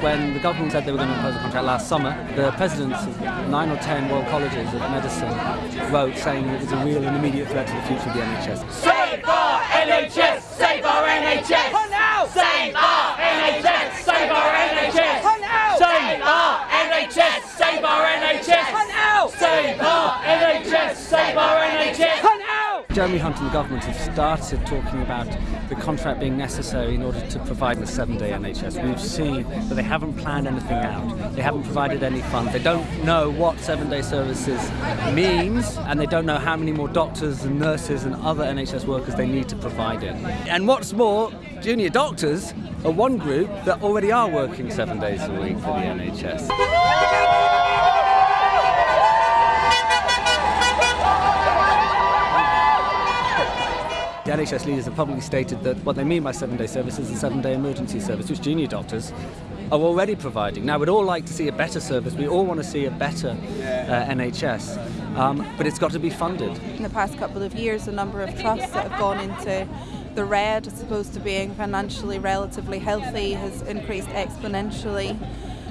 When the government said they were going to impose a contract last summer, the presidents of nine or ten Royal Colleges of Medicine wrote saying it was a real and immediate threat to the future of the NHS. Save our NHS! Save our NHS! Hunt out! Save our NHS! Save our NHS! Hunt out! Save our NHS! Save our NHS! Hunt out! Save our NHS! Save our NHS! Jeremy Hunt and the government have started talking about the contract being necessary in order to provide the seven-day NHS. We've seen that they haven't planned anything out. They haven't provided any funds. They don't know what seven-day services means, and they don't know how many more doctors and nurses and other NHS workers they need to provide it. And what's more, junior doctors are one group that already are working seven days a week for the NHS. The NHS leaders have publicly stated that what they mean by seven-day service is a seven-day emergency service, which junior doctors are already providing. Now, we'd all like to see a better service. We all want to see a better uh, NHS, um, but it's got to be funded. In the past couple of years, the number of trusts that have gone into the red as opposed to being financially relatively healthy has increased exponentially.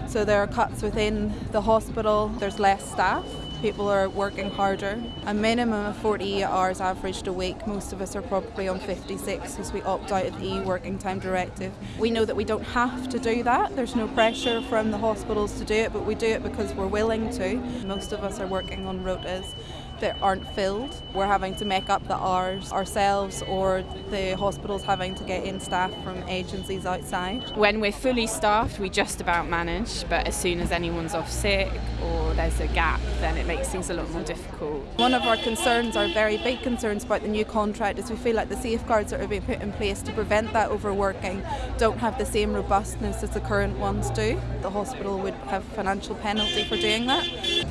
So there are cuts within the hospital, there's less staff, people are working harder. A minimum of 48 hours averaged a week. Most of us are probably on 56 because we opt out of the e-working time directive. We know that we don't have to do that. There's no pressure from the hospitals to do it, but we do it because we're willing to. Most of us are working on rotas that aren't filled. We're having to make up the hours ourselves or the hospitals having to get in staff from agencies outside. When we're fully staffed, we just about manage, but as soon as anyone's off sick or there's a gap, then it makes things a lot more difficult. One of our concerns, our very big concerns about the new contract is we feel like the safeguards that are being put in place to prevent that overworking don't have the same robustness as the current ones do. The hospital would have financial penalty for doing that.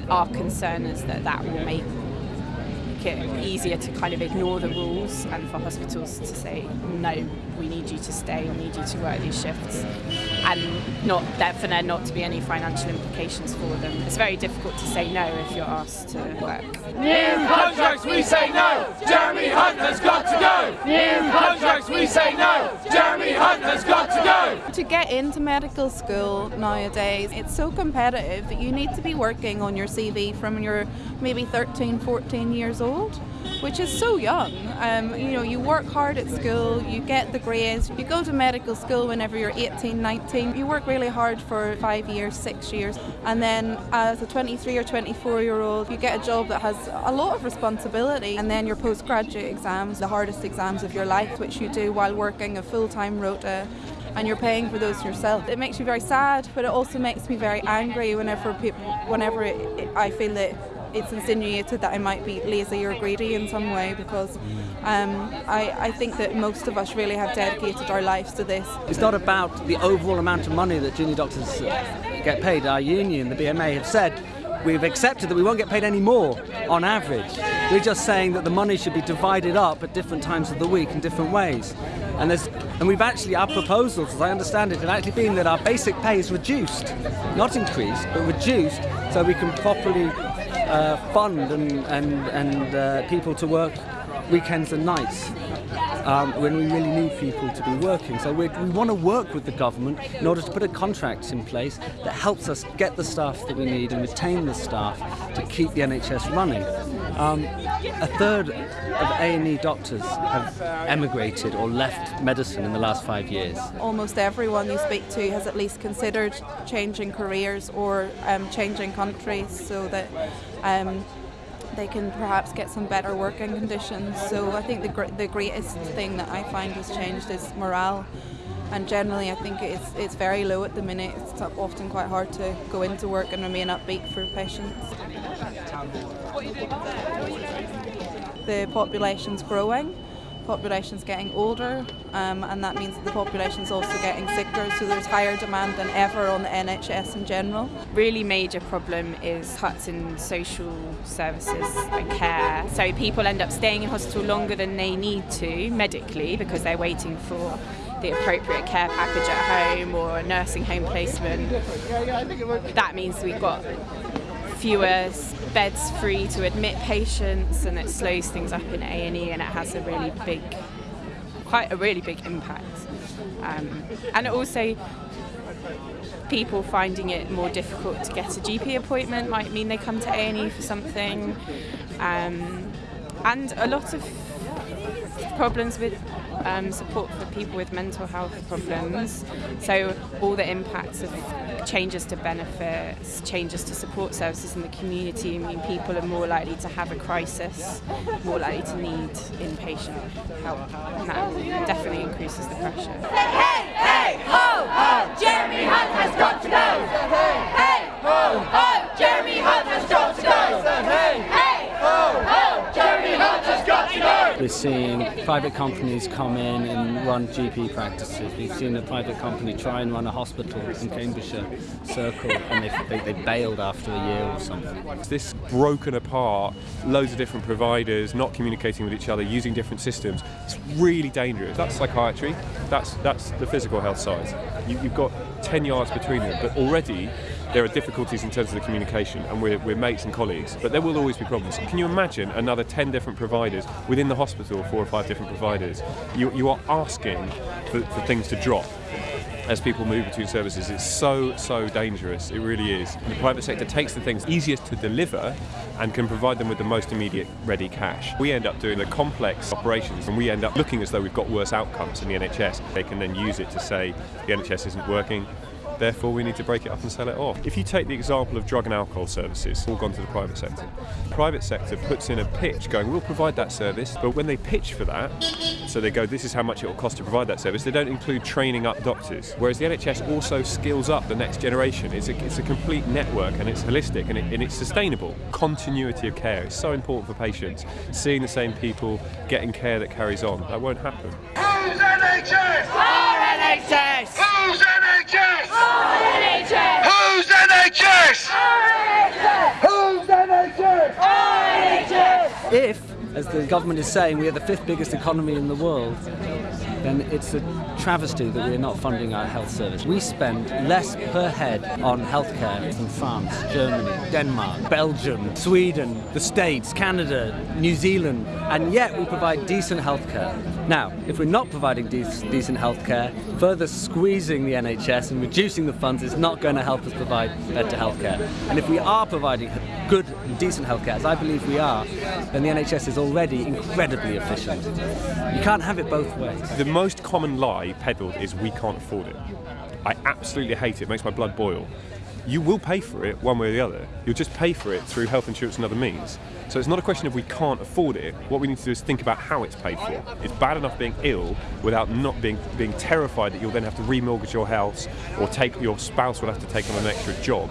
Our concern is that that will make it easier to kind of ignore the rules and for hospitals to say no we need you to stay we need you to work these shifts and not that for there not to be any financial implications for them it's very difficult to say no if you're asked to work New contracts, we say no. Jeremy Hunt has got to go. New contracts, we say no. Jeremy Hunt has got to go. To get into medical school nowadays, it's so competitive that you need to be working on your CV from you're maybe 13, 14 years old, which is so young. Um, you know, you work hard at school, you get the grades, you go to medical school whenever you're 18, 19, you work really hard for five years, six years, and then as a 23 or 24 year old, you get a job that has a lot of responsibility, and then your postgraduate exams, the hardest exams of your life, which you do while working a full-time rota and you're paying for those yourself. It makes me very sad, but it also makes me very angry whenever people, whenever it, it, I feel that it's insinuated that I might be lazy or greedy in some way because um, I, I think that most of us really have dedicated our lives to this. It's not about the overall amount of money that junior doctors uh, get paid. Our union, the BMA, have said we've accepted that we won't get paid any more on average. We're just saying that the money should be divided up at different times of the week in different ways. And there's and we've actually our proposals, as I understand it, have actually been that our basic pay is reduced, not increased, but reduced, so we can properly uh, fund and and and uh, people to work weekends and nights um, when we really need people to be working. So we we want to work with the government in order to put a contract in place that helps us get the staff that we need and retain the staff to keep the NHS running. Um, a third of A&E doctors have emigrated or left medicine in the last five years. Almost everyone you speak to has at least considered changing careers or um, changing countries so that um, they can perhaps get some better working conditions. So I think the, gr- the greatest thing that I find has changed is morale. And generally, I think it's it's very low at the minute. It's often quite hard to go into work and remain upbeat for patients. The population's growing, population's getting older, um, and that means that the population's also getting sicker. So there's higher demand than ever on the NHS in general. really major problem is cuts in social services and care. So people end up staying in hospital longer than they need to medically because they're waiting for the appropriate care package at home or a nursing home placement. That means we've got fewer beds free to admit patients and it slows things up in A&E and it has a really big quite a really big impact. Um, and also people finding it more difficult to get a GP appointment might mean they come to A&E for something. Um, and a lot of problems with um, support for people with mental health problems. So all the impacts of changes to benefits, changes to support services in the community I mean people are more likely to have a crisis, more likely to need inpatient help. And that definitely increases the pressure. We're seeing private companies come in and run GP practices. We've seen a private company try and run a hospital in Cambridgeshire Circle and they, they, they bailed after a year or something. This broken apart, loads of different providers, not communicating with each other, using different systems. It's really dangerous. That's psychiatry. That's that's the physical health side. You, you've got 10 yards between them, but already there are difficulties in terms of the communication, and we're, we're mates and colleagues, but there will always be problems. Can you imagine another 10 different providers within the hospital, four or five different providers? You, you are asking for, for things to drop as people move between services. It's so, so dangerous. It really is. The private sector takes the things easiest to deliver and can provide them with the most immediate ready cash. We end up doing the complex operations and we end up looking as though we've got worse outcomes in the NHS. They can then use it to say the NHS isn't working, therefore we need to break it up and sell it off. If you take the example of drug and alcohol services, all gone to the private sector. The private sector puts in a pitch going, we'll provide that service, but when they pitch for that, so they go, this is how much it will cost to provide that service, they don't include training up doctors. Whereas the NHS also skills up the next generation. It's a, it's a complete network and it's holistic and, it, and it's sustainable. Continuity of care is so important for patients. Seeing the same people, getting care that carries on, that won't happen. Whose NHS? Our NHS. Whose NHS? Our NHS. Whose NHS? Our NHS. Whose NHS? Our NHS. If, as the government is saying, we are the fifth biggest economy in the world, then it's a travesty that we're not funding our health service. We spend less per head on healthcare than France, Germany, Denmark, Belgium, Sweden, the States, Canada, New Zealand, and yet we provide decent healthcare. Now, if we're not providing de- decent healthcare, further squeezing the NHS and reducing the funds is not going to help us provide better healthcare. And if we are providing good and decent healthcare, as I believe we are, then the NHS is already incredibly efficient. You can't have it both ways. The most common lie peddled is we can't afford it. I absolutely hate it, it makes my blood boil. You will pay for it one way or the other. You'll just pay for it through health insurance and other means. So it's not a question of we can't afford it. What we need to do is think about how it's paid for. It's bad enough being ill without not being being terrified that you'll then have to remortgage your house or take your spouse will have to take on an extra job.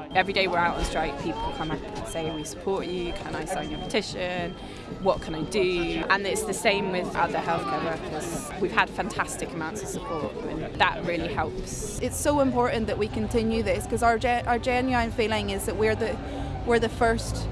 Every day we're out on strike, people come up and say, We support you, can I sign your petition? What can I do? And it's the same with other healthcare workers. We've had fantastic amounts of support, and that really helps. It's so important that we continue this because our, our genuine feeling is that we're the, we're the first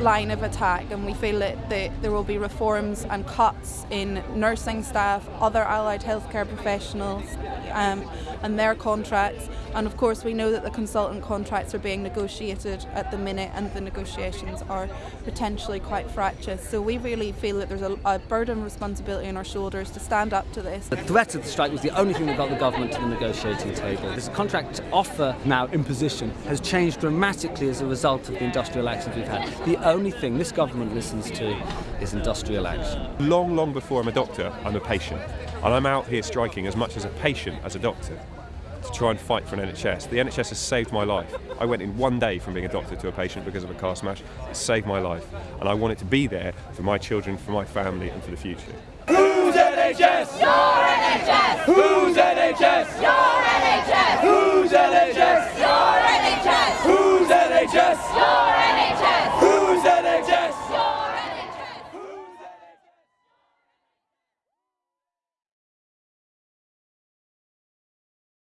line of attack and we feel that, that there will be reforms and cuts in nursing staff, other allied healthcare professionals um, and their contracts and of course we know that the consultant contracts are being negotiated at the minute and the negotiations are potentially quite fractious so we really feel that there's a, a burden of responsibility on our shoulders to stand up to this. The threat of the strike was the only thing that got the government to the negotiating table. This contract offer now imposition has changed dramatically as a result of the industrial actions we've had. The only thing this government listens to is industrial action. Long, long before I'm a doctor, I'm a patient. And I'm out here striking as much as a patient as a doctor to try and fight for an NHS. The NHS has saved my life. I went in one day from being a doctor to a patient because of a car smash. It saved my life. And I want it to be there for my children, for my family and for the future. Whose NHS? Your NHS! Whose NHS? Your NHS! Whose NHS? Your NHS! Whose NHS? Your NHS!